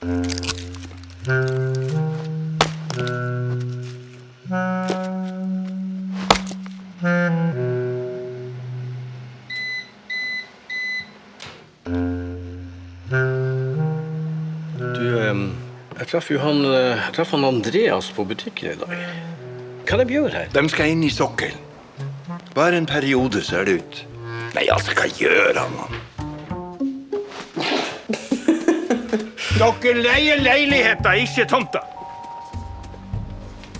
Du, eh, jeg traff jo han, eh, jeg traff han Andreas på butikken i dag. Hva er de gjør her? De skal inn i sokkelen. Bare en periode, ser det ut. Nei, altså, hva gjør han? han? Dere leier leiligheter, ikke tomter.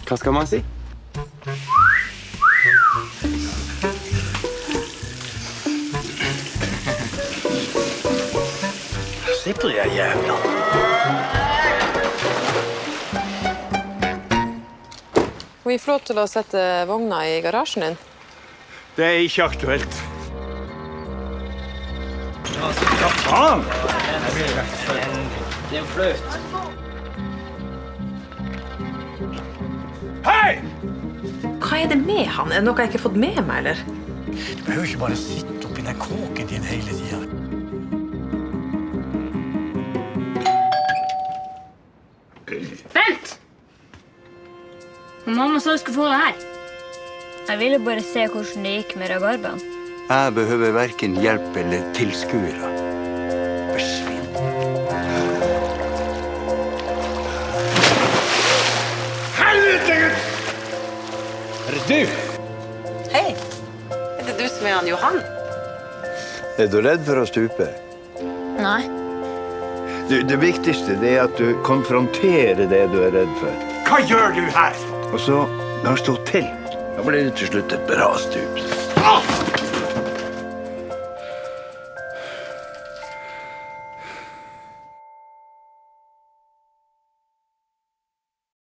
Hva skal man si? Se sitter jævlene. Må vi få lov til å sette vogna i garasjen din? Det er ikke aktuelt. Hva faen? Det er jo flaut. Hei! Hva er det med han? Er det noe jeg ikke har fått med meg, eller? Du behøver ikke bare sitte oppi den kåken din hele tida. Vent! Mamma sa du skulle få det her. Jeg ville bare se hvordan det gikk med rabarbraen. Jeg behøver verken hjelp eller tilskuere. Forsvinn. Helvete, gutt! Er det du? Hei! Er det du som er han Johan? Er du redd for å stupe? Nei. Du, det viktigste det er at du konfronterer det du er redd for. Hva gjør du her? Og så, når har står til, da blir det til slutt et bra stup. Ah!